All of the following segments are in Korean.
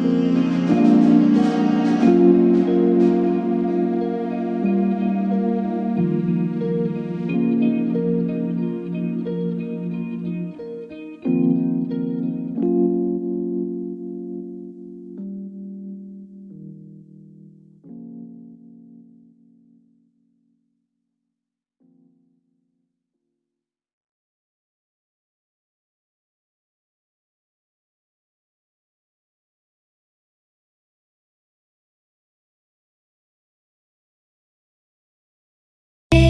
Música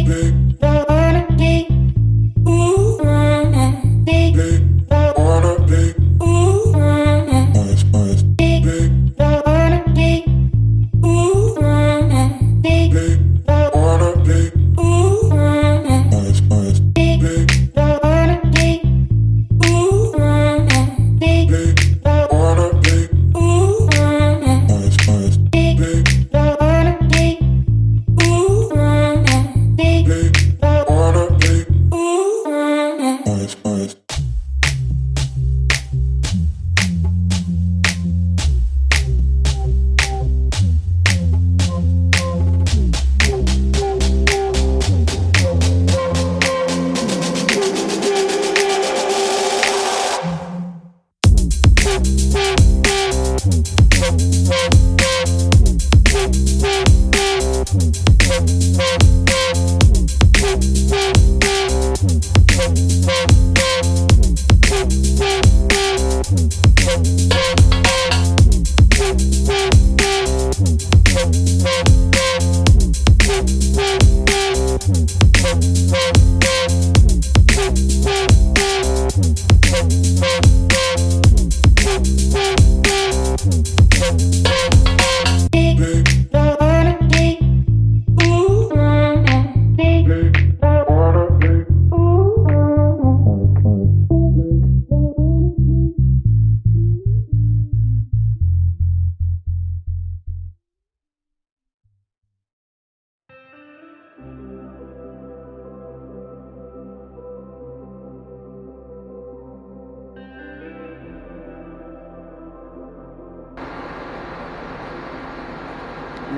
baby.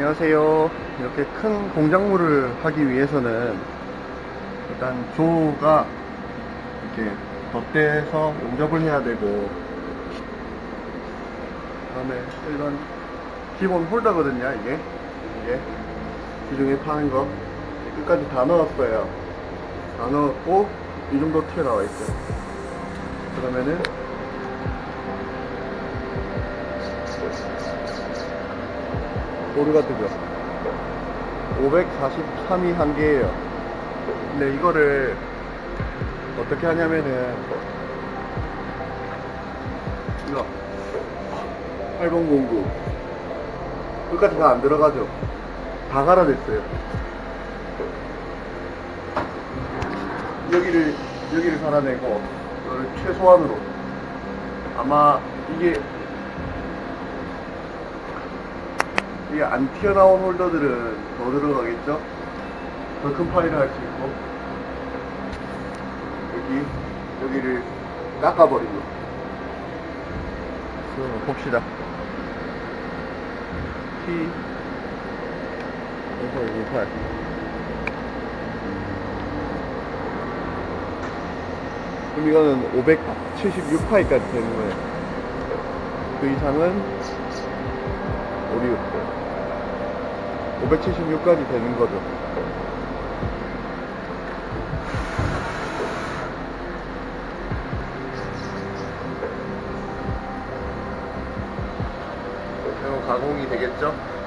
안녕하세요. 이렇게 큰 공작물을 하기 위해서는 일단 조가 이렇게 덧대서 용접을 해야 되고 그다음에 일반 기본 홀더거든요. 이게 이게 기중에 파는 거 끝까지 다 넣었어요. 다 넣었고 이 정도 튀어나와 있어요. 그러면은 오류가 뜨죠. 543이 한 개예요. 근데 이거를 어떻게 하냐면은 이거 8009 끝까지 다 안 들어가죠. 다 갈아냈어요. 여기를 여기를 갈아내고 이거를 최소한으로 아마 이게 이게 안 튀어나온 홀더들은 더 들어가겠죠? 더 큰 파일을 할수 있고. 여기 여기를 깎아버리고. 그럼 봅시다. T 58 그럼 이거는 576파일까지 되는 거예요. 그 이상은 오류 576까지 되는 거죠. 가공이 되겠죠?